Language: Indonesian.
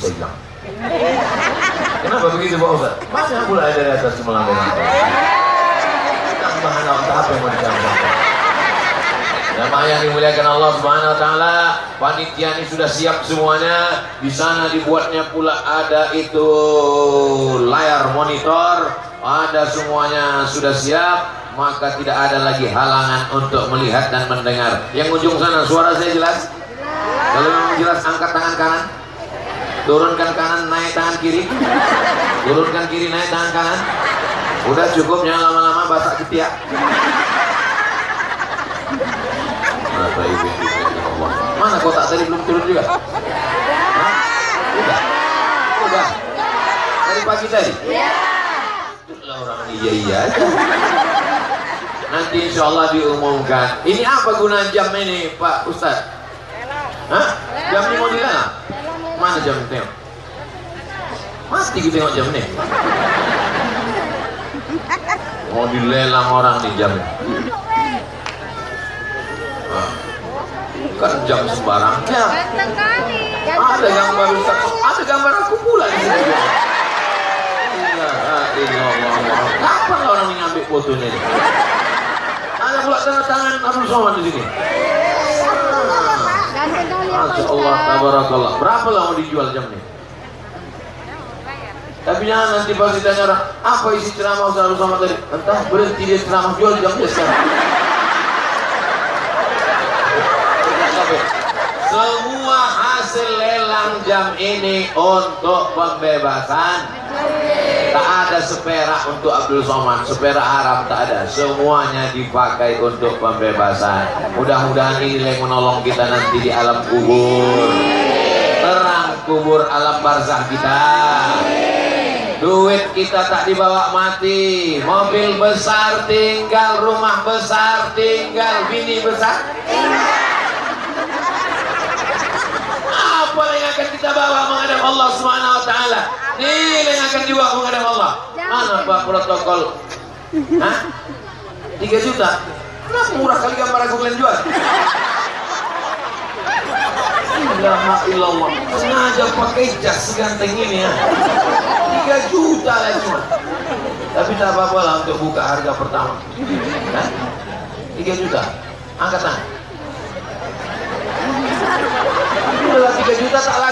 Saya. Kenapa begitu Pak Ustaz? Banyak pula ada di atas melantai-lantai. Tambahan untuk apa yang mau ditambahkan? Jamaah yang dimuliakan Allah Subhanahu wa taala, panitia ini sudah siap semuanya. Di sana dibuatnya pula ada itu layar monitor, ada semuanya sudah siap, maka tidak ada lagi halangan untuk melihat dan mendengar. Yang ujung sana suara saya jelas? Kalau memang jelas angkat tangan kanan. Turunkan kanan, naik tangan kiri. Turunkan kiri, naik tangan kanan. Udah cukup jangan lama-lama basah ketiak. Ibu Allah. Mana kotak tadi belum turun juga? Hah? Udah. Udah. Dari pagi tadi? Iya. Orang iya iya aja. Nanti insya Allah diumumkan. Ini apa guna jam ini Pak Ustaz? Hah? Jam ini mau Mana jam tengok? Mati kita tengok jam ini. Mau dilelang orang nih jam ini. Hah? Kan jam sembarang. Ya. Ganteng kali. Ada gambar. Ada gambar aku pula di sini. Ilallah. Kapan orang ini ngambil fotonya? Ada pula tanda tangan Abdul Somad di sini. Ganteng kali ya Pak Masya tabarakallah. Berapa lah mau dijual jam ini? Tapi jangan nanti pas ditanya orang, apa isi ceramah Ustaz Somad tadi? Entah, berhenti dia ceramah jual jamnya sekarang. Lelang jam ini untuk pembebasan. Tak ada seperak untuk Abdul Somad Seperak haram tak ada. Semuanya dipakai untuk pembebasan. Mudah-mudahan ini menolong kita nanti di alam kubur. Terang kubur alam barzah kita. Duit kita tak dibawa mati. Mobil besar tinggal Rumah besar tinggal Bini besar. apa yang akan kita bawa menghadap Allah Subhanahu wa taala? Nilai yang akan dibawa menghadap Allah. Mana Pak protokol? Hah? 3 juta. Kenapa murah kali gambar aku kalian jual? Ilaha illallah. Sengaja pakai jas seganteng ini ya. 3 juta lah cuma. Tapi tak apa-apa lah untuk buka harga pertama. Hah? 3 juta. Angkat tangan. Udah 3 juta tak laku